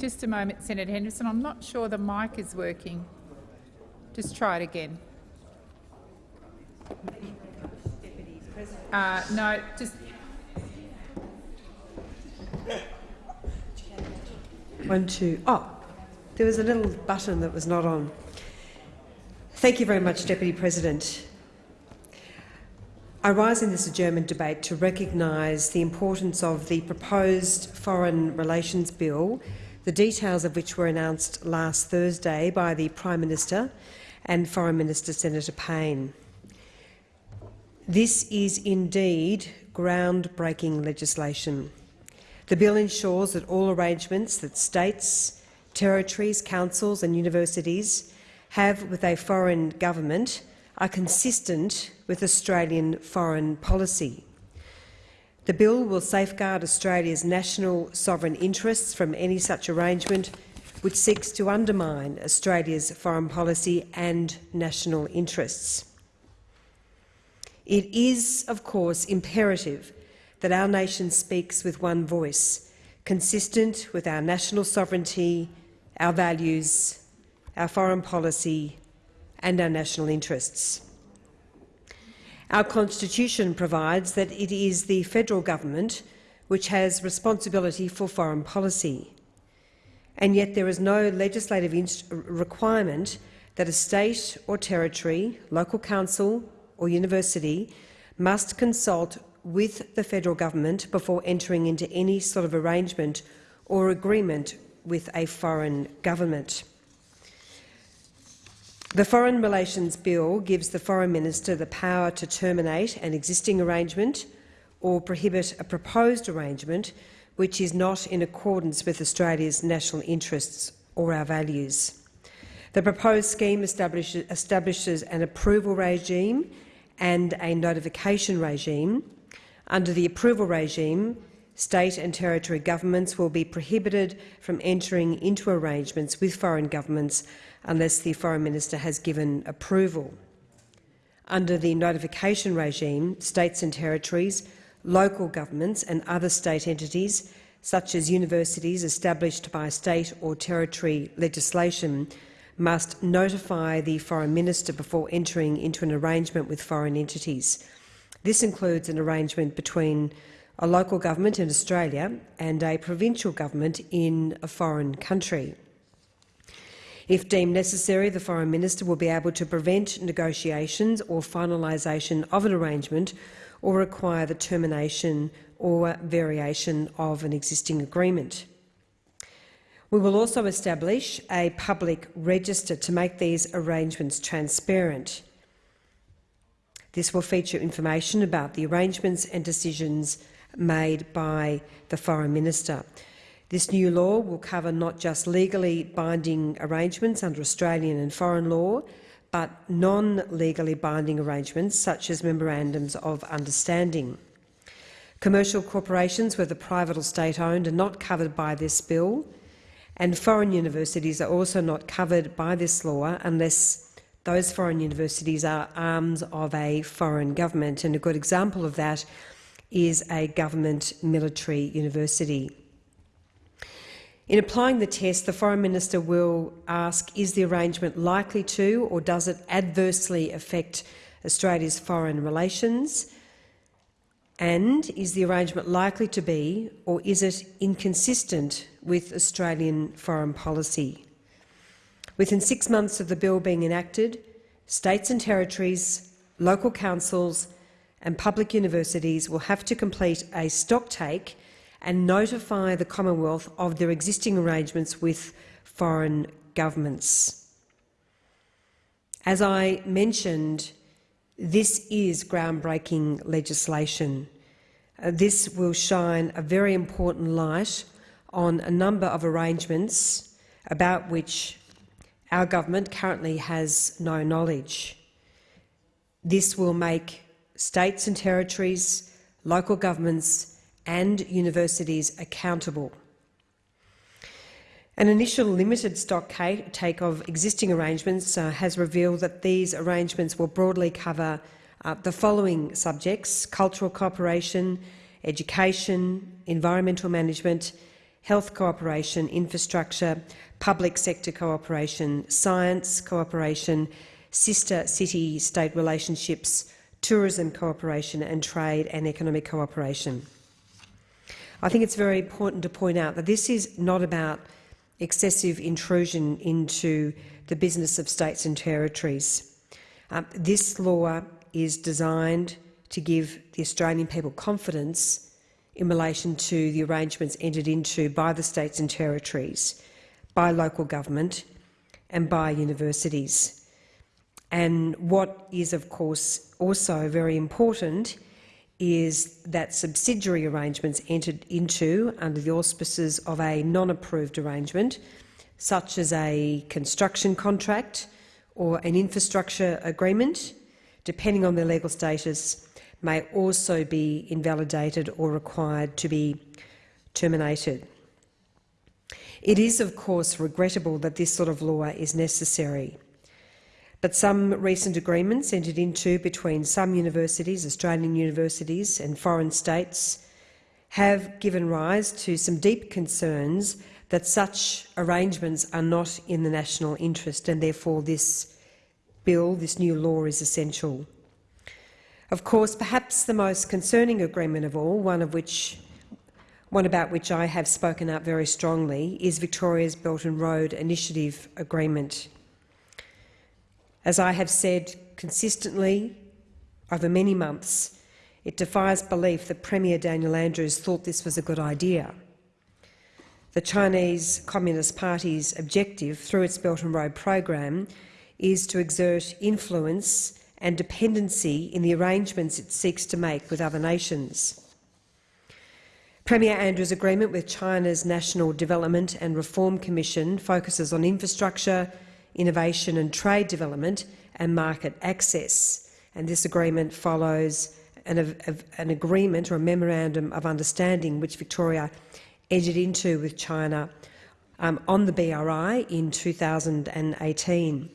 Just a moment, Senator Henderson. I'm not sure the mic is working. Just try it again. Uh, no, just One, two. Oh, there was a little button that was not on. Thank you very much, Deputy President. I rise in this adjournment debate to recognise the importance of the proposed Foreign Relations Bill, the details of which were announced last Thursday by the Prime Minister and Foreign Minister Senator Payne. This is indeed groundbreaking legislation. The bill ensures that all arrangements that states, territories, councils and universities have with a foreign government are consistent with Australian foreign policy. The bill will safeguard Australia's national sovereign interests from any such arrangement which seeks to undermine Australia's foreign policy and national interests. It is, of course, imperative that our nation speaks with one voice, consistent with our national sovereignty, our values, our foreign policy and our national interests. Our constitution provides that it is the federal government which has responsibility for foreign policy, and yet there is no legislative requirement that a state or territory, local council or university must consult with the federal government before entering into any sort of arrangement or agreement with a foreign government. The Foreign Relations Bill gives the Foreign Minister the power to terminate an existing arrangement or prohibit a proposed arrangement which is not in accordance with Australia's national interests or our values. The proposed scheme establishes, an approval regime and a notification regime under the approval regime, state and territory governments will be prohibited from entering into arrangements with foreign governments unless the Foreign Minister has given approval. Under the notification regime, states and territories, local governments and other state entities, such as universities established by state or territory legislation, must notify the Foreign Minister before entering into an arrangement with foreign entities. This includes an arrangement between a local government in Australia and a provincial government in a foreign country. If deemed necessary, the Foreign Minister will be able to prevent negotiations or finalisation of an arrangement or require the termination or variation of an existing agreement. We will also establish a public register to make these arrangements transparent. This will feature information about the arrangements and decisions made by the Foreign Minister. This new law will cover not just legally binding arrangements under Australian and foreign law, but non-legally binding arrangements such as memorandums of understanding. Commercial corporations, whether private or state-owned, are not covered by this bill, and foreign universities are also not covered by this law unless those foreign universities are arms of a foreign government, and a good example of that is a government military university. In applying the test, the Foreign Minister will ask, is the arrangement likely to or does it adversely affect Australia's foreign relations? And is the arrangement likely to be or is it inconsistent with Australian foreign policy? Within six months of the bill being enacted, states and territories, local councils and public universities will have to complete a stocktake and notify the Commonwealth of their existing arrangements with foreign governments. As I mentioned, this is groundbreaking legislation. Uh, this will shine a very important light on a number of arrangements about which our government currently has no knowledge. This will make states and territories, local governments and universities accountable. An initial limited stock take of existing arrangements uh, has revealed that these arrangements will broadly cover uh, the following subjects – cultural cooperation, education, environmental management, health cooperation, infrastructure, public sector cooperation, science cooperation, sister city-state relationships, tourism cooperation and trade and economic cooperation. I think it's very important to point out that this is not about excessive intrusion into the business of states and territories. Um, this law is designed to give the Australian people confidence in relation to the arrangements entered into by the states and territories, by local government and by universities. And what is, of course, also very important is that subsidiary arrangements entered into under the auspices of a non-approved arrangement, such as a construction contract or an infrastructure agreement, depending on their legal status, may also be invalidated or required to be terminated. It is, of course, regrettable that this sort of law is necessary. But some recent agreements entered into between some universities, Australian universities and foreign states, have given rise to some deep concerns that such arrangements are not in the national interest and therefore this bill, this new law, is essential. Of course, perhaps the most concerning agreement of all, one of which one about which I have spoken out very strongly, is Victoria's Belt and Road Initiative Agreement. As I have said consistently over many months, it defies belief that Premier Daniel Andrews thought this was a good idea. The Chinese Communist Party's objective through its Belt and Road program is to exert influence and dependency in the arrangements it seeks to make with other nations. Premier Andrews' agreement with China's National Development and Reform Commission focuses on infrastructure, innovation and trade development and market access. And this agreement follows an, an agreement or a memorandum of understanding which Victoria entered into with China um, on the BRI in 2018.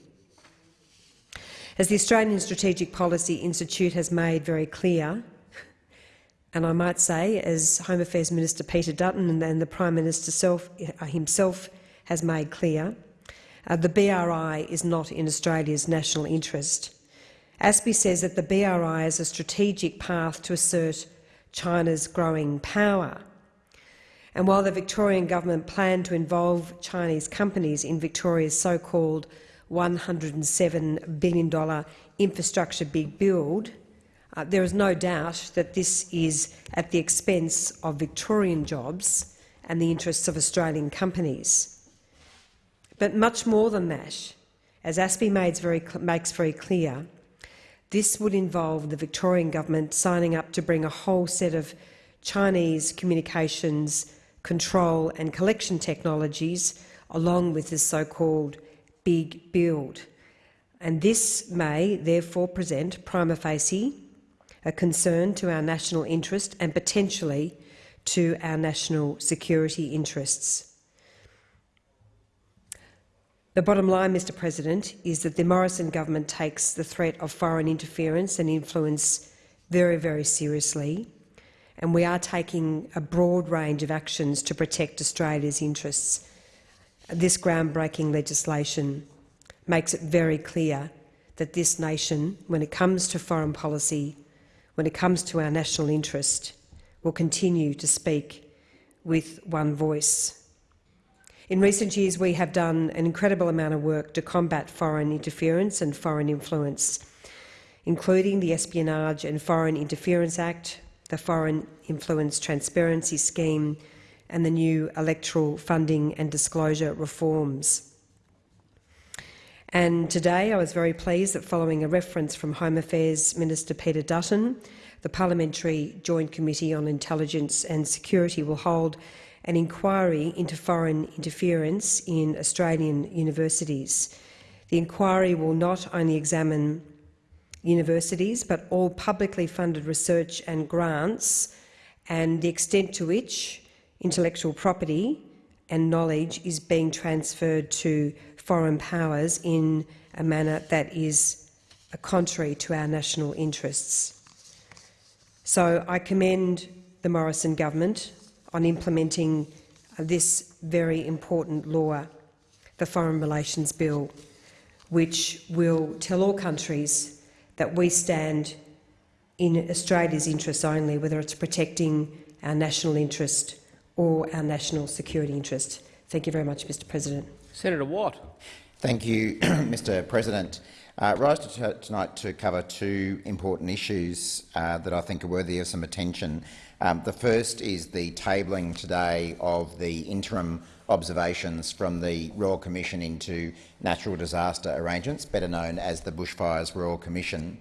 As the Australian Strategic Policy Institute has made very clear, and I might say, as Home Affairs Minister Peter Dutton and the Prime Minister self, himself has made clear, uh, the BRI is not in Australia's national interest. ASPI says that the BRI is a strategic path to assert China's growing power. And while the Victorian government planned to involve Chinese companies in Victoria's so-called $107 billion infrastructure big build, uh, there is no doubt that this is at the expense of Victorian jobs and the interests of Australian companies. But much more than that, as ASPI very, makes very clear, this would involve the Victorian government signing up to bring a whole set of Chinese communications control and collection technologies along with this so-called big build. And this may therefore present prima facie a concern to our national interest and potentially to our national security interests. The bottom line, Mr President, is that the Morrison government takes the threat of foreign interference and influence very, very seriously, and we are taking a broad range of actions to protect Australia's interests. This groundbreaking legislation makes it very clear that this nation, when it comes to foreign policy, when it comes to our national interest, will continue to speak with one voice. In recent years, we have done an incredible amount of work to combat foreign interference and foreign influence, including the Espionage and Foreign Interference Act, the Foreign Influence Transparency Scheme and the new electoral funding and disclosure reforms. And today I was very pleased that following a reference from Home Affairs Minister Peter Dutton, the Parliamentary Joint Committee on Intelligence and Security will hold an inquiry into foreign interference in Australian universities. The inquiry will not only examine universities but all publicly funded research and grants and the extent to which intellectual property and knowledge is being transferred to foreign powers in a manner that is contrary to our national interests. So I commend the Morrison government on implementing this very important law, the Foreign Relations Bill, which will tell all countries that we stand in Australia's interests only, whether it's protecting our national interest or our national security interest. Thank you very much, Mr President. Senator Watt. Thank you, Mr President. Uh, rise to tonight to cover two important issues uh, that I think are worthy of some attention. Um, the first is the tabling today of the interim observations from the Royal Commission into Natural Disaster Arrangements, better known as the Bushfires Royal Commission.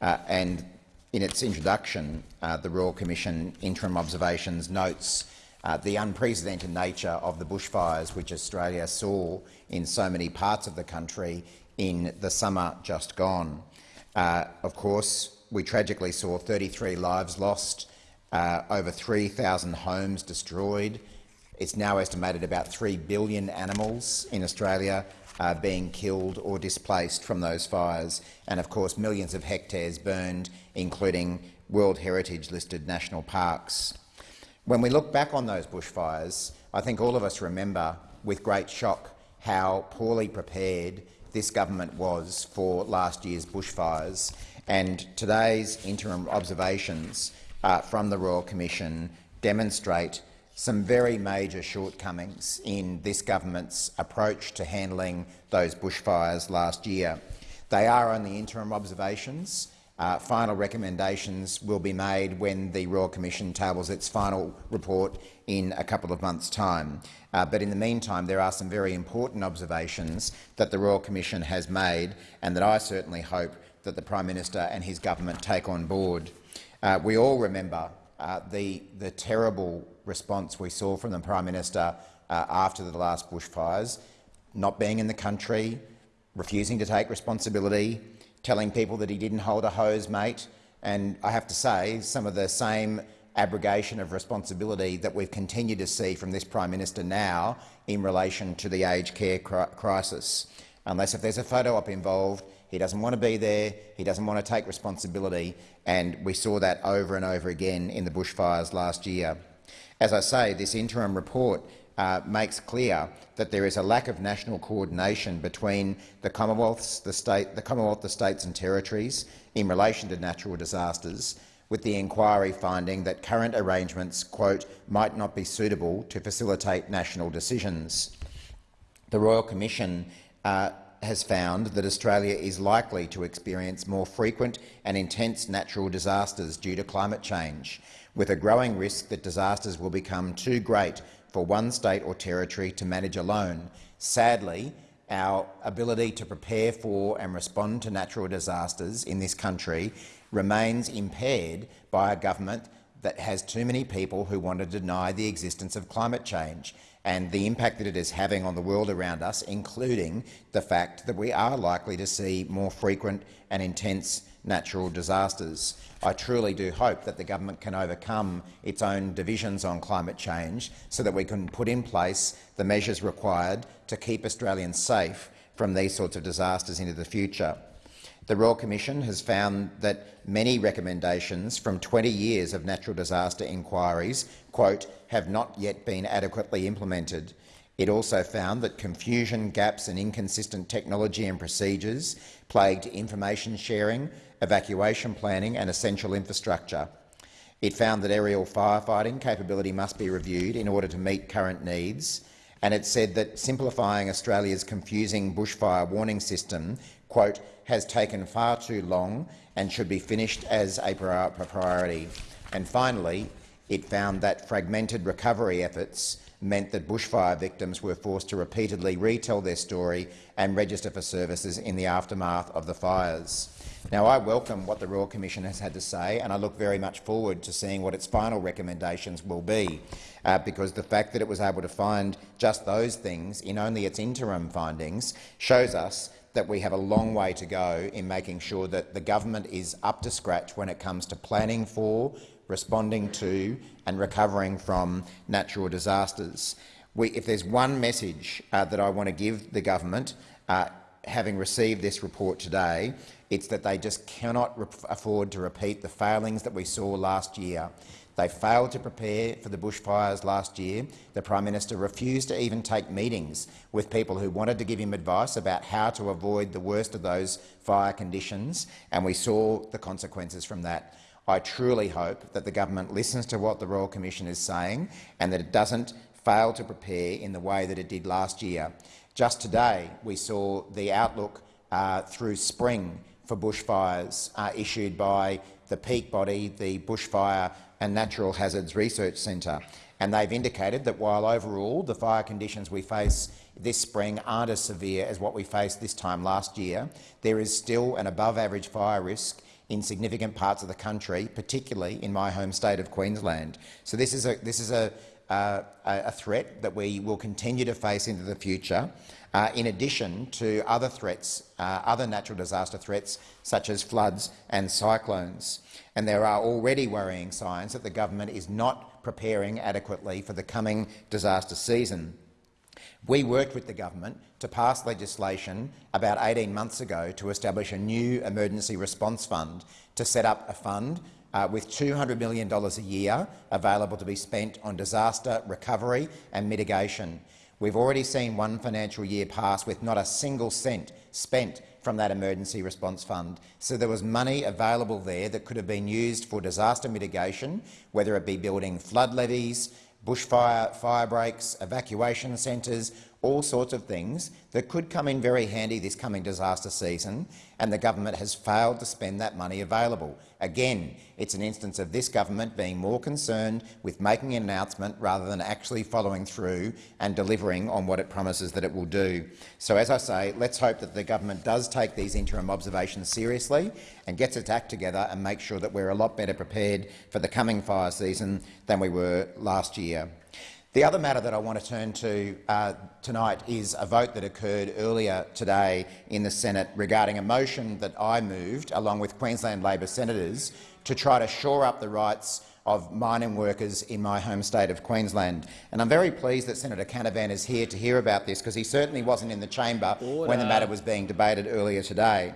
Uh, and in its introduction, uh, the Royal Commission interim observations notes uh, the unprecedented nature of the bushfires which Australia saw in so many parts of the country in the summer just gone. Uh, of course, we tragically saw 33 lives lost, uh, over 3,000 homes destroyed. It's now estimated about 3 billion animals in Australia uh, being killed or displaced from those fires, and of course millions of hectares burned, including World Heritage listed national parks. When we look back on those bushfires, I think all of us remember with great shock how poorly prepared this government was for last year's bushfires, and today's interim observations uh, from the Royal Commission demonstrate some very major shortcomings in this government's approach to handling those bushfires last year. They are only interim observations. Uh, final recommendations will be made when the Royal Commission tables its final report in a couple of months' time. Uh, but in the meantime, there are some very important observations that the Royal Commission has made and that I certainly hope that the Prime Minister and his government take on board. Uh, we all remember uh, the, the terrible response we saw from the Prime Minister uh, after the last bushfires, not being in the country, refusing to take responsibility, telling people that he didn't hold a hose mate, and I have to say some of the same abrogation of responsibility that we've continued to see from this Prime Minister now in relation to the aged care crisis. Unless if there's a photo op involved, he doesn't want to be there, he doesn't want to take responsibility, and we saw that over and over again in the bushfires last year. As I say, this interim report uh, makes clear that there is a lack of national coordination between the Commonwealths, the, state, the Commonwealth, the states and territories in relation to natural disasters, with the inquiry finding that current arrangements quote, might not be suitable to facilitate national decisions. The Royal Commission uh, has found that Australia is likely to experience more frequent and intense natural disasters due to climate change, with a growing risk that disasters will become too great for one state or territory to manage alone. Sadly, our ability to prepare for and respond to natural disasters in this country remains impaired by a government that has too many people who want to deny the existence of climate change and the impact that it is having on the world around us, including the fact that we are likely to see more frequent and intense natural disasters. I truly do hope that the government can overcome its own divisions on climate change so that we can put in place the measures required to keep Australians safe from these sorts of disasters into the future. The Royal Commission has found that many recommendations from 20 years of natural disaster inquiries quote, have not yet been adequately implemented. It also found that confusion, gaps and inconsistent technology and procedures plagued information sharing, evacuation planning and essential infrastructure. It found that aerial firefighting capability must be reviewed in order to meet current needs, and it said that simplifying Australia's confusing bushfire warning system quote, has taken far too long and should be finished as a priority. And finally, it found that fragmented recovery efforts meant that bushfire victims were forced to repeatedly retell their story and register for services in the aftermath of the fires. Now, I welcome what the Royal Commission has had to say, and I look very much forward to seeing what its final recommendations will be, uh, because the fact that it was able to find just those things in only its interim findings shows us that we have a long way to go in making sure that the government is up to scratch when it comes to planning for, responding to and recovering from natural disasters. We, if there's one message uh, that I want to give the government, uh, having received this report today, it's that they just cannot afford to repeat the failings that we saw last year. They failed to prepare for the bushfires last year. The Prime Minister refused to even take meetings with people who wanted to give him advice about how to avoid the worst of those fire conditions, and we saw the consequences from that. I truly hope that the government listens to what the Royal Commission is saying and that it doesn't fail to prepare in the way that it did last year. Just today, we saw the outlook uh, through spring for bushfires uh, issued by the peak body, the Bushfire and Natural Hazards Research Centre. And they've indicated that while overall the fire conditions we face this spring aren't as severe as what we faced this time last year, there is still an above-average fire risk in significant parts of the country, particularly in my home state of Queensland. So this is a, this is a, uh, a threat that we will continue to face into the future, uh, in addition to other threats, uh, other natural disaster threats such as floods and cyclones. And there are already worrying signs that the government is not preparing adequately for the coming disaster season. We worked with the government to pass legislation about 18 months ago to establish a new emergency response fund to set up a fund uh, with $200 million a year available to be spent on disaster recovery and mitigation. We've already seen one financial year pass with not a single cent spent from that emergency response fund. So there was money available there that could have been used for disaster mitigation, whether it be building flood levees, bushfire fire breaks, evacuation centres, all sorts of things that could come in very handy this coming disaster season, and the government has failed to spend that money available. Again, it's an instance of this government being more concerned with making an announcement rather than actually following through and delivering on what it promises that it will do. So, as I say, let's hope that the government does take these interim observations seriously and gets its act together and make sure that we're a lot better prepared for the coming fire season than we were last year. The other matter that I want to turn to uh, tonight is a vote that occurred earlier today in the Senate regarding a motion that I moved, along with Queensland Labor senators, to try to shore up the rights of mining workers in my home state of Queensland. And I'm very pleased that Senator Canavan is here to hear about this, because he certainly wasn't in the chamber Order. when the matter was being debated earlier today.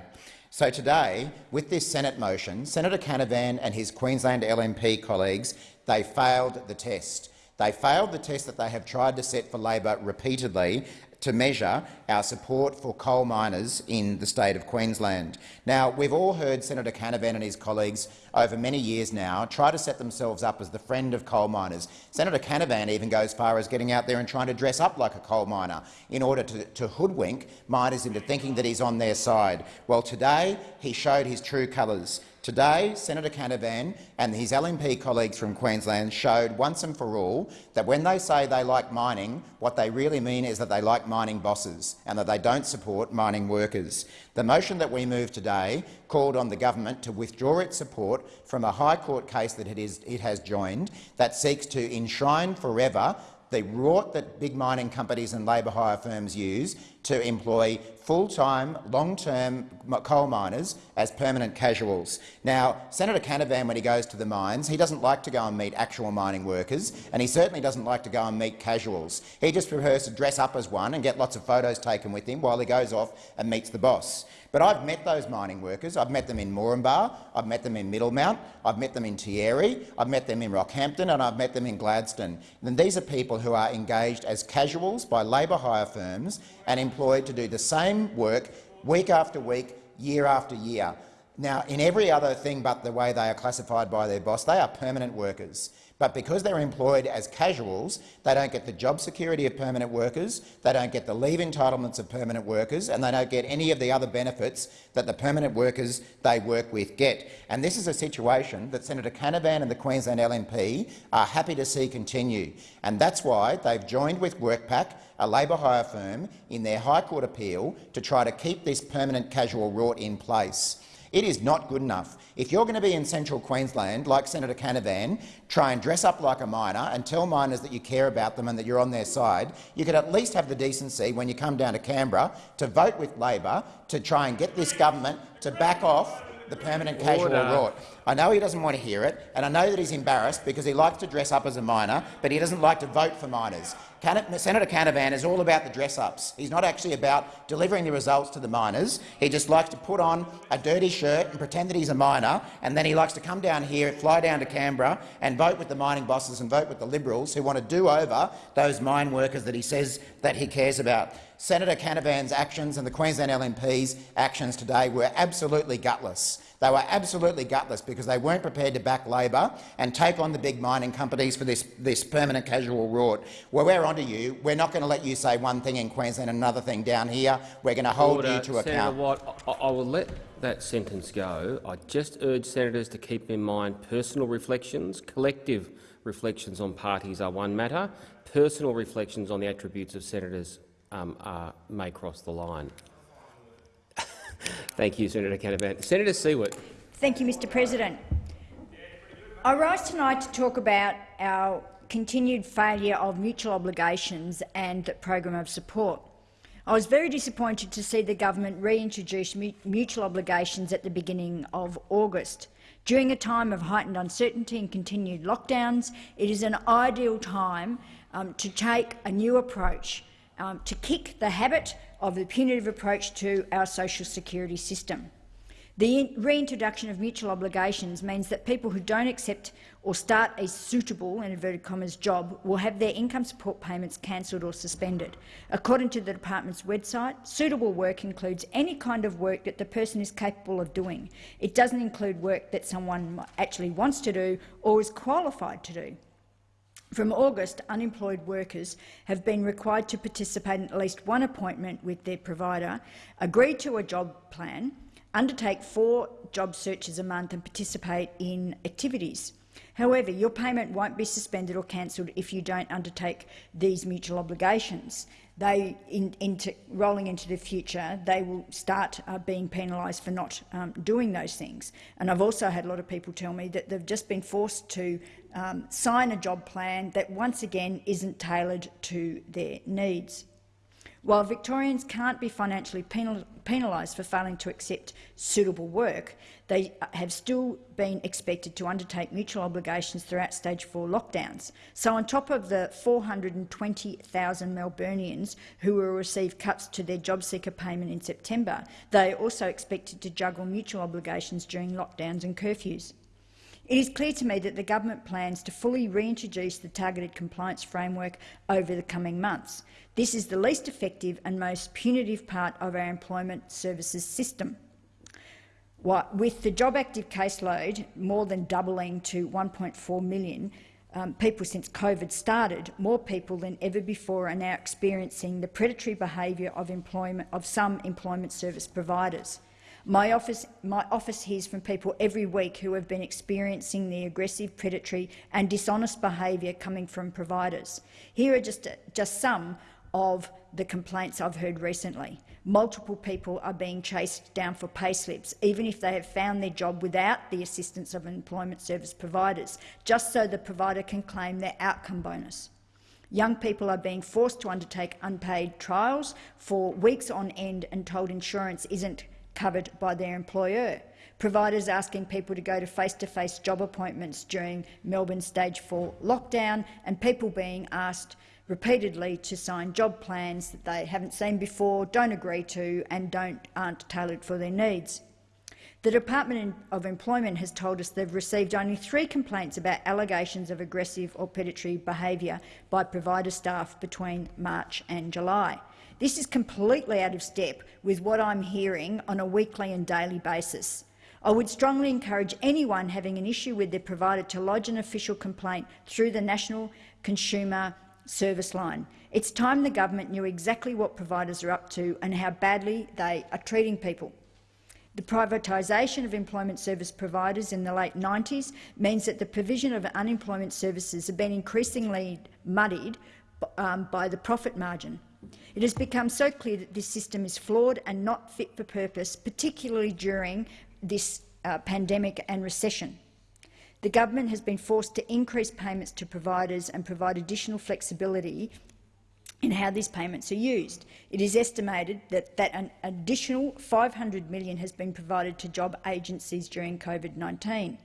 So today, with this Senate motion, Senator Canavan and his Queensland LNP colleagues they failed the test. They failed the test that they have tried to set for Labor repeatedly to measure our support for coal miners in the state of Queensland. Now, we've all heard Senator Canavan and his colleagues over many years now try to set themselves up as the friend of coal miners. Senator Canavan even goes far as getting out there and trying to dress up like a coal miner in order to, to hoodwink miners into thinking that he's on their side. Well, today he showed his true colours. Today, Senator Canavan and his LNP colleagues from Queensland showed once and for all that when they say they like mining, what they really mean is that they like mining bosses and that they don't support mining workers. The motion that we moved today called on the government to withdraw its support from a High Court case that it, is, it has joined that seeks to enshrine forever the rort that big mining companies and labour hire firms use to employ full-time, long-term coal miners as permanent casuals. Now, Senator Canavan, when he goes to the mines, he doesn't like to go and meet actual mining workers, and he certainly doesn't like to go and meet casuals. He just prefers to dress up as one and get lots of photos taken with him while he goes off and meets the boss. But I've met those mining workers. I've met them in Moranbah, I've met them in Middlemount, I've met them in Tieri, I've met them in Rockhampton and I've met them in Gladstone. And these are people who are engaged as casuals by labour hire firms and employed to do the same work week after week, year after year. Now, in every other thing but the way they are classified by their boss, they are permanent workers. But because they're employed as casuals, they don't get the job security of permanent workers, they don't get the leave entitlements of permanent workers, and they don't get any of the other benefits that the permanent workers they work with get. And this is a situation that Senator Canavan and the Queensland LNP are happy to see continue. And that's why they've joined with WorkPac, a labour hire firm, in their High Court appeal to try to keep this permanent casual rort in place. It is not good enough. If you're going to be in central Queensland, like Senator Canavan, try and dress up like a miner and tell miners that you care about them and that you're on their side, you could at least have the decency, when you come down to Canberra, to vote with Labor to try and get this government to back off the permanent casual rort. I know he doesn't want to hear it, and I know that he's embarrassed because he likes to dress up as a miner, but he doesn't like to vote for miners. Can Senator Canavan is all about the dress-ups. He's not actually about delivering the results to the miners. He just likes to put on a dirty shirt and pretend that he's a miner, and then he likes to come down here, fly down to Canberra and vote with the mining bosses and vote with the Liberals who want to do over those mine workers that he says that he cares about. Senator Canavan's actions and the Queensland LNP's actions today were absolutely gutless. They were absolutely gutless because they weren't prepared to back Labor and take on the big mining companies for this, this permanent casual rort. Well, we're onto you. We're not going to let you say one thing in Queensland and another thing down here. We're going to hold Order. you to Senator account. Watt, I, I will let that sentence go. I just urge senators to keep in mind personal reflections, collective reflections on parties are one matter. Personal reflections on the attributes of senators um, are, may cross the line. Thank you, Senator Canavan. Senator Siewert. Thank you, Mr President. I rise tonight to talk about our continued failure of mutual obligations and the program of support. I was very disappointed to see the government reintroduce mutual obligations at the beginning of August. During a time of heightened uncertainty and continued lockdowns, it is an ideal time um, to take a new approach, um, to kick the habit of the punitive approach to our social security system. The reintroduction of mutual obligations means that people who don't accept or start a suitable in inverted commas, job will have their income support payments cancelled or suspended. According to the department's website, suitable work includes any kind of work that the person is capable of doing. It doesn't include work that someone actually wants to do or is qualified to do. From August, unemployed workers have been required to participate in at least one appointment with their provider, agree to a job plan, undertake four job searches a month and participate in activities. However, your payment won't be suspended or cancelled if you don't undertake these mutual obligations. They, in, into, rolling into the future, they will start uh, being penalised for not um, doing those things. And I've also had a lot of people tell me that they've just been forced to um, sign a job plan that once again isn't tailored to their needs. While Victorians can't be financially penal penalised for failing to accept suitable work, they have still been expected to undertake mutual obligations throughout stage four lockdowns. So on top of the 420,000 Melburnians who will receive cuts to their job seeker payment in September, they are also expected to juggle mutual obligations during lockdowns and curfews. It is clear to me that the government plans to fully reintroduce the targeted compliance framework over the coming months. This is the least effective and most punitive part of our employment services system. With the job active caseload more than doubling to 1.4 million um, people since COVID started, more people than ever before are now experiencing the predatory behaviour of, of some employment service providers. My office, my office hears from people every week who have been experiencing the aggressive, predatory and dishonest behaviour coming from providers. Here are just, just some of the complaints I've heard recently. Multiple people are being chased down for pay slips, even if they have found their job without the assistance of employment service providers, just so the provider can claim their outcome bonus. Young people are being forced to undertake unpaid trials for weeks on end and told insurance isn't covered by their employer. Providers asking people to go to face-to-face -face job appointments during Melbourne stage 4 lockdown and people being asked repeatedly to sign job plans that they haven't seen before, don't agree to and don't, aren't tailored for their needs. The Department of Employment has told us they've received only three complaints about allegations of aggressive or predatory behaviour by provider staff between March and July. This is completely out of step with what I'm hearing on a weekly and daily basis. I would strongly encourage anyone having an issue with their provider to lodge an official complaint through the National Consumer Service Line. It's time the government knew exactly what providers are up to and how badly they are treating people. The privatisation of employment service providers in the late 90s means that the provision of unemployment services have been increasingly muddied um, by the profit margin. It has become so clear that this system is flawed and not fit for purpose, particularly during this uh, pandemic and recession. The government has been forced to increase payments to providers and provide additional flexibility in how these payments are used. It is estimated that, that an additional 500 million has been provided to job agencies during COVID-19.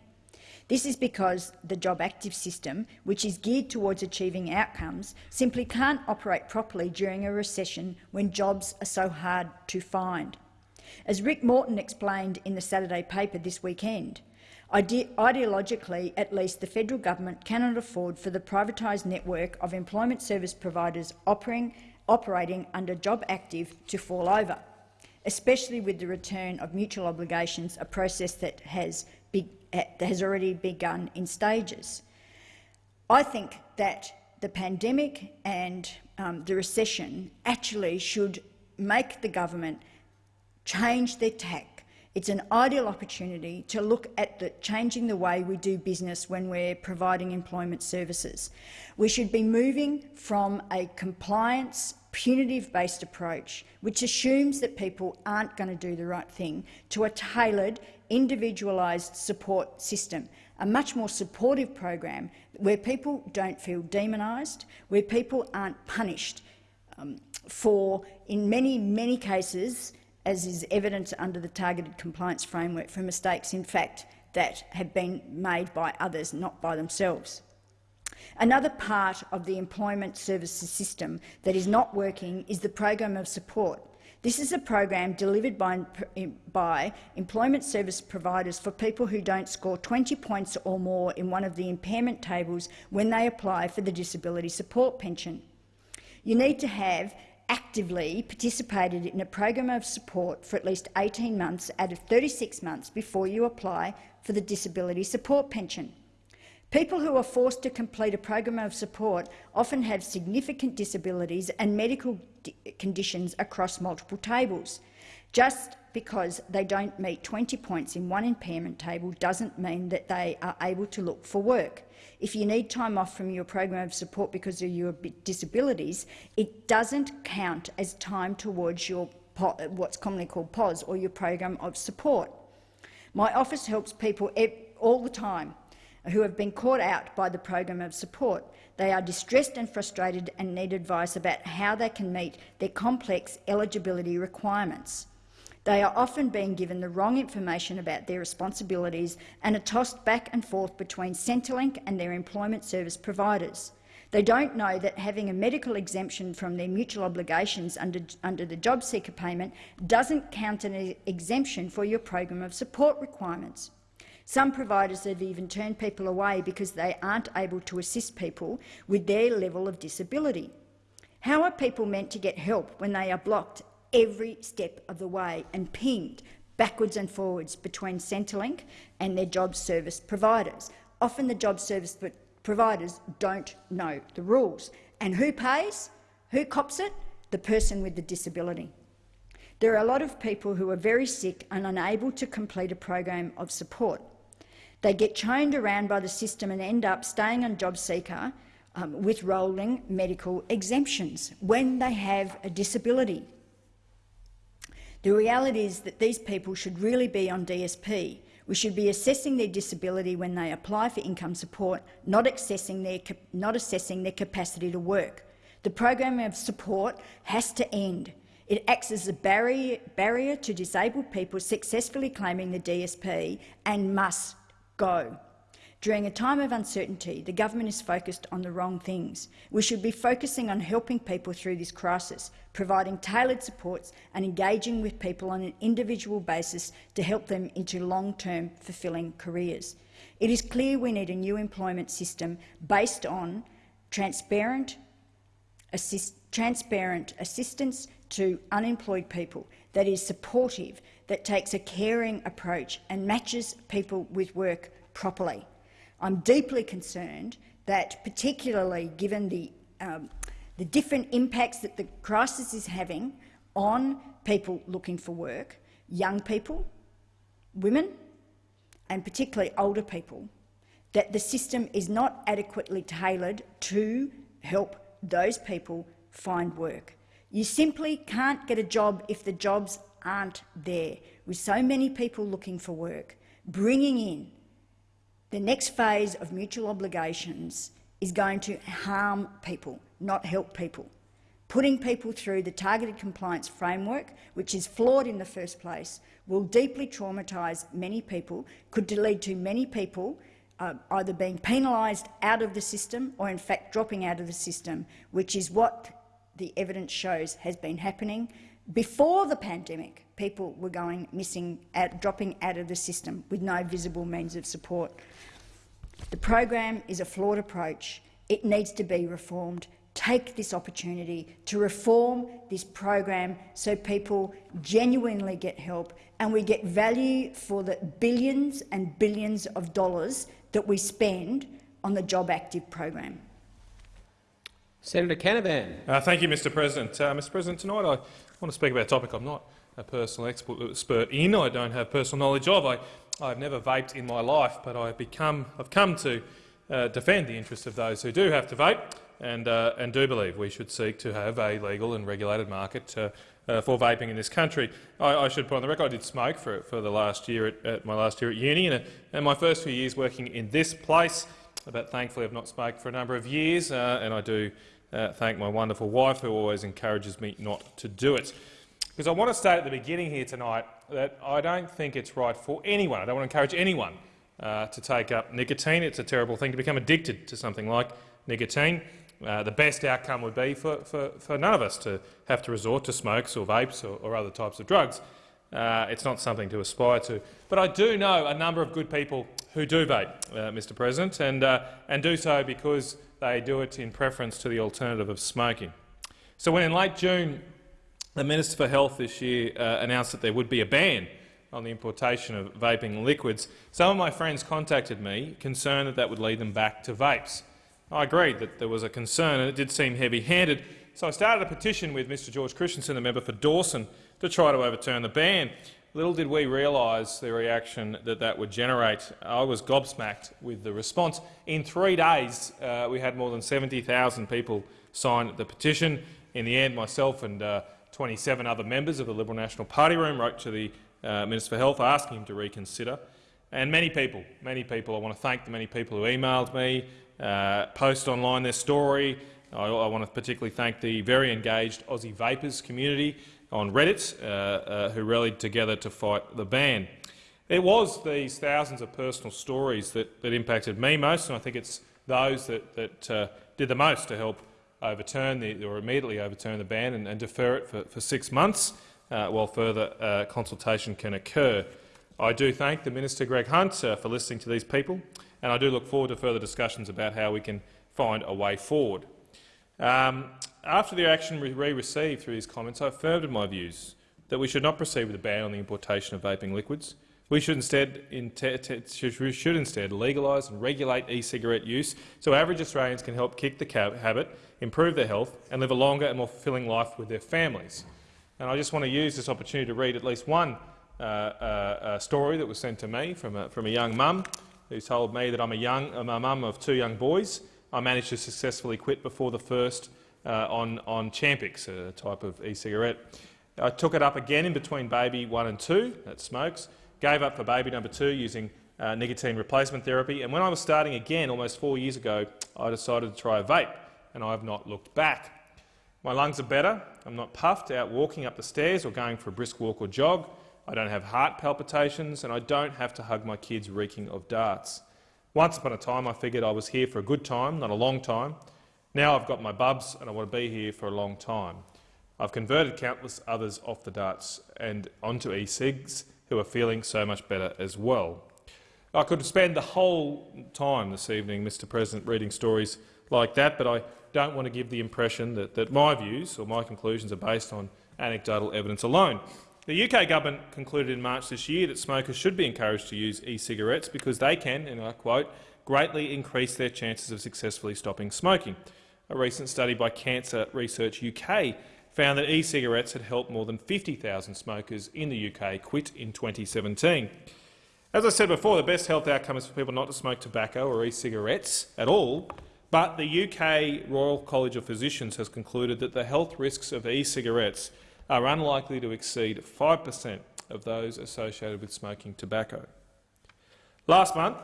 This is because the Job Active system, which is geared towards achieving outcomes, simply can't operate properly during a recession when jobs are so hard to find. As Rick Morton explained in the Saturday paper this weekend, ide ideologically, at least, the federal government cannot afford for the privatised network of employment service providers operating, operating under Job Active to fall over, especially with the return of mutual obligations, a process that has be, has already begun in stages. I think that the pandemic and um, the recession actually should make the government change their tack. It's an ideal opportunity to look at the, changing the way we do business when we're providing employment services. We should be moving from a compliance, punitive-based approach, which assumes that people aren't going to do the right thing, to a tailored, individualised support system, a much more supportive program where people don't feel demonised, where people aren't punished um, for, in many, many cases, as is evident under the targeted compliance framework, for mistakes, in fact, that have been made by others, not by themselves. Another part of the employment services system that is not working is the program of support. This is a program delivered by, by, employment service providers for people who don't score 20 points or more in one of the impairment tables when they apply for the disability support pension. You need to have actively participated in a program of support for at least 18 months out of 36 months before you apply for the disability support pension. People who are forced to complete a program of support often have significant disabilities and medical conditions across multiple tables. Just because they don't meet 20 points in one impairment table doesn't mean that they are able to look for work. If you need time off from your program of support because of your disabilities, it doesn't count as time towards your what's commonly called POS, or your program of support. My office helps people all the time who have been caught out by the program of support. They are distressed and frustrated and need advice about how they can meet their complex eligibility requirements. They are often being given the wrong information about their responsibilities and are tossed back and forth between Centrelink and their employment service providers. They don't know that having a medical exemption from their mutual obligations under, under the job seeker payment doesn't count an exemption for your program of support requirements. Some providers have even turned people away because they aren't able to assist people with their level of disability. How are people meant to get help when they are blocked every step of the way and pinged backwards and forwards between Centrelink and their job service providers? Often the job service providers don't know the rules. And who pays? Who cops it? The person with the disability. There are a lot of people who are very sick and unable to complete a program of support. They get chained around by the system and end up staying on JobSeeker um, with rolling medical exemptions when they have a disability. The reality is that these people should really be on DSP. We should be assessing their disability when they apply for income support, not assessing their, not assessing their capacity to work. The program of support has to end. It acts as a barrier, barrier to disabled people successfully claiming the DSP and must go. During a time of uncertainty, the government is focused on the wrong things. We should be focusing on helping people through this crisis, providing tailored supports and engaging with people on an individual basis to help them into long-term fulfilling careers. It is clear we need a new employment system based on transparent, assist, transparent assistance to unemployed people that is supportive, that takes a caring approach and matches people with work properly. I'm deeply concerned that, particularly given the, um, the different impacts that the crisis is having on people looking for work, young people, women and particularly older people, that the system is not adequately tailored to help those people find work. You simply can't get a job if the jobs aren't there. With so many people looking for work, bringing in the next phase of mutual obligations is going to harm people, not help people. Putting people through the targeted compliance framework, which is flawed in the first place, will deeply traumatise many people, could lead to many people uh, either being penalised out of the system or in fact dropping out of the system, which is what the evidence shows has been happening. Before the pandemic, people were going missing, out, dropping out of the system with no visible means of support. The program is a flawed approach. It needs to be reformed. Take this opportunity to reform this program so people genuinely get help and we get value for the billions and billions of dollars that we spend on the Job Active program. Senator Canavan. Uh, thank you, Mr President. Uh, Mr President, tonight I want to speak about a topic I'm not a personal expert in, I don't have personal knowledge of. I, I've never vaped in my life, but I've, become, I've come to uh, defend the interests of those who do have to vape and, uh, and do believe we should seek to have a legal and regulated market uh, uh, for vaping in this country. I, I, should put on the record I did smoke for, for the last year at, at my last year at uni, and, and, my first few years working in this place. But thankfully, I've not smoked for a number of years, uh, and I do uh, thank my wonderful wife, who always encourages me not to do it. Because I want to state at the beginning here tonight that I don't think it's right for anyone. I don't want to encourage anyone uh, to take up nicotine. It's a terrible thing to become addicted to something like nicotine. Uh, the best outcome would be for, for, for, none of us to have to resort to smokes or vapes or, or other types of drugs. Uh, it's not something to aspire to. But I do know a number of good people who do vape, uh, Mr President, and, uh, and do so because they do it in preference to the alternative of smoking. So when in late June the Minister for Health this year uh, announced that there would be a ban on the importation of vaping liquids, some of my friends contacted me concerned that that would lead them back to vapes. I agreed that there was a concern and it did seem heavy-handed, so I started a petition with Mr George Christensen, the member for Dawson, to try to overturn the ban. Little did we realise the reaction that that would generate. I was gobsmacked with the response. In three days, uh, we had more than 70,000 people sign the petition. In the end, myself and uh, 27 other members of the Liberal National Party room wrote to the uh, Minister for Health asking him to reconsider. And many people, many people, I want to thank the many people who emailed me, uh, post online their story. I, I, want to particularly thank the very engaged Aussie Vapors community on Reddit uh, uh, who rallied together to fight the ban. It was these thousands of personal stories that, that impacted me most, and I think it's those that, that uh, did the most to help overturn the, or immediately overturn the ban and, and defer it for, for six months uh, while further uh, consultation can occur. I do thank the Minister Greg Hunt uh, for listening to these people, and I do look forward to further discussions about how we can find a way forward. Um, after the action we received through these comments, I affirmed in my views that we should not proceed with a ban on the importation of vaping liquids. We should instead, should instead legalise and regulate e-cigarette use so average Australians can help kick the habit, improve their health and live a longer and more fulfilling life with their families. And I just want to use this opportunity to read at least one uh, uh, story that was sent to me from a, from a young mum who told me that I'm a, young, I'm a mum of two young boys. I managed to successfully quit before the first uh, on, on Champix, a type of e-cigarette. I took it up again in between baby one and two, that smokes, gave up for baby number two using uh, nicotine replacement therapy, and when I was starting again almost four years ago, I decided to try a vape, and I have not looked back. My lungs are better, I'm not puffed out walking up the stairs or going for a brisk walk or jog, I don't have heart palpitations, and I don't have to hug my kids reeking of darts. Once upon a time I figured I was here for a good time, not a long time, now I've got my bubs and I want to be here for a long time. I've converted countless others off the darts and onto e-cigs who are feeling so much better as well. I could spend the whole time this evening, Mr President, reading stories like that, but I don't want to give the impression that, that my views or my conclusions are based on anecdotal evidence alone. The UK government concluded in March this year that smokers should be encouraged to use e-cigarettes because they can, and I quote, greatly increase their chances of successfully stopping smoking. A recent study by Cancer Research UK found that e-cigarettes had helped more than 50,000 smokers in the UK quit in 2017. As I said before, the best health outcome is for people not to smoke tobacco or e-cigarettes at all, but the UK Royal College of Physicians has concluded that the health risks of e-cigarettes are unlikely to exceed 5 per cent of those associated with smoking tobacco. Last month,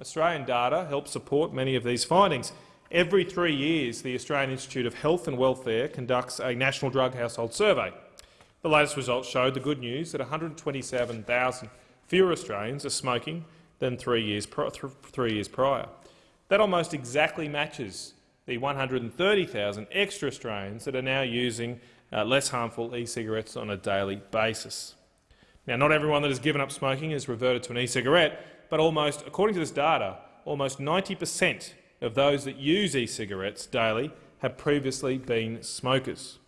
Australian data helped support many of these findings. Every three years, the Australian Institute of Health and Welfare conducts a national drug household survey. The latest results showed the good news that 127,000 fewer Australians are smoking than three years, three years prior. That almost exactly matches the 130,000 extra Australians that are now using uh, less harmful e-cigarettes on a daily basis. Now, not everyone that has given up smoking has reverted to an e-cigarette, but almost, according to this data, almost 90 per cent of those that use e-cigarettes daily have previously been smokers.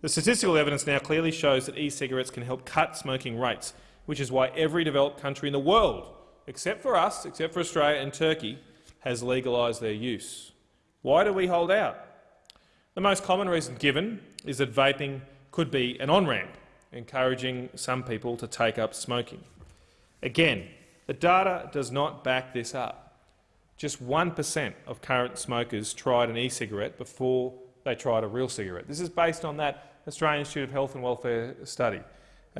The statistical evidence now clearly shows that e-cigarettes can help cut smoking rates, which is why every developed country in the world, except for us, except for Australia and Turkey, has legalised their use. Why do we hold out? The most common reason given is that vaping could be an on-ramp, encouraging some people to take up smoking. Again, the data does not back this up. Just 1 per cent of current smokers tried an e-cigarette before they tried a real cigarette. This is based on that Australian Institute of Health and Welfare study,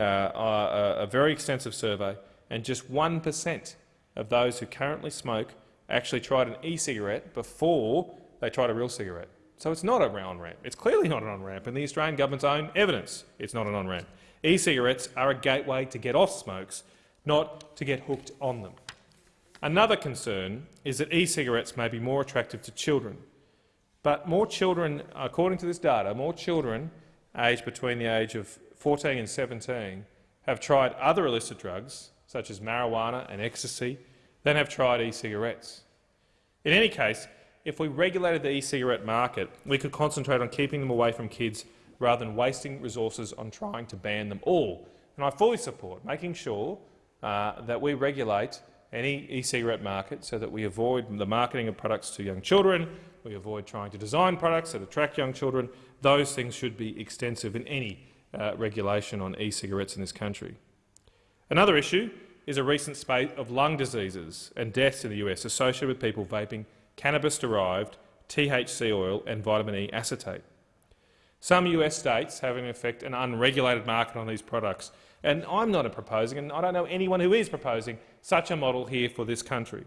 uh, a, a very extensive survey, and just 1 per cent of those who currently smoke actually tried an e-cigarette before they tried a real cigarette. So it's not a on-ramp. It's clearly not an on-ramp, and the Australian government's own evidence it's not an on-ramp. E-cigarettes are a gateway to get off smokes, not to get hooked on them. Another concern is that e-cigarettes may be more attractive to children. But more children, according to this data, more children aged between the age of 14 and 17 have tried other illicit drugs, such as marijuana and ecstasy, than have tried e-cigarettes. In any case, if we regulated the e-cigarette market, we could concentrate on keeping them away from kids rather than wasting resources on trying to ban them all. And I fully support making sure uh, that we regulate any e-cigarette market so that we avoid the marketing of products to young children, we avoid trying to design products that attract young children. Those things should be extensive in any uh, regulation on e-cigarettes in this country. Another issue is a recent spate of lung diseases and deaths in the US associated with people vaping cannabis-derived THC oil and vitamin E acetate. Some US states have in effect an unregulated market on these products, and I'm not proposing, and I don't know anyone who is proposing, such a model here for this country.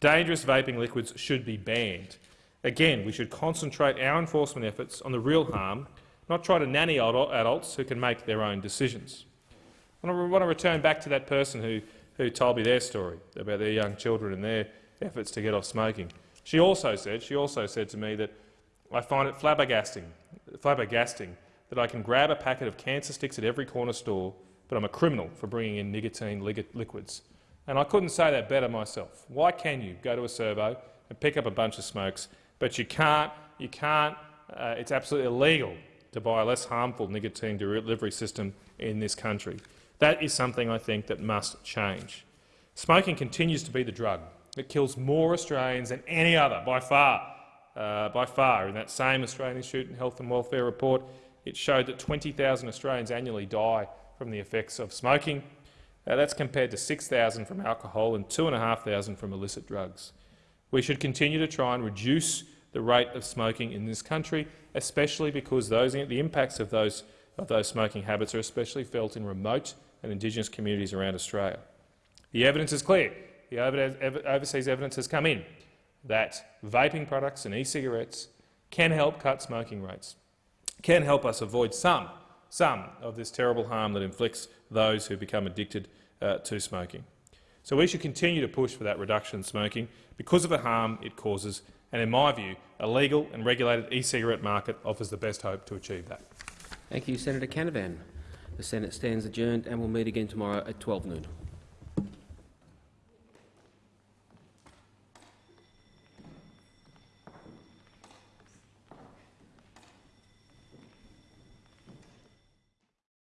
Dangerous vaping liquids should be banned. Again, we should concentrate our enforcement efforts on the real harm, not try to nanny adults who can make their own decisions. I want to return back to that person who, who told me their story about their young children and their efforts to get off smoking. She also said, she also said to me that I find it flabbergasting, flabbergasting that I can grab a packet of cancer sticks at every corner store, but I'm a criminal for bringing in nicotine li liquids. And I couldn't say that better myself. Why can you go to a servo and pick up a bunch of smokes, but you can't, you can't, uh, it's absolutely illegal to buy a less harmful nicotine delivery system in this country. That is something I think that must change. Smoking continues to be the drug that kills more Australians than any other, by far. Uh, by far. In that same Australian Institute of Health and Welfare report, it showed that 20,000 Australians annually die from the effects of smoking. That's compared to 6,000 from alcohol and 2,500 from illicit drugs. We should continue to try and reduce the rate of smoking in this country, especially because those, the impacts of those, of those smoking habits are especially felt in remote and Indigenous communities around Australia. The evidence is clear the overseas evidence has come in that vaping products and e-cigarettes can help cut smoking rates, can help us avoid some, some of this terrible harm that inflicts those who become addicted uh, to smoking. So we should continue to push for that reduction in smoking because of the harm it causes, and in my view, a legal and regulated e-cigarette market offers the best hope to achieve that. Thank you, Senator Canavan. The Senate stands adjourned and will meet again tomorrow at 12 noon.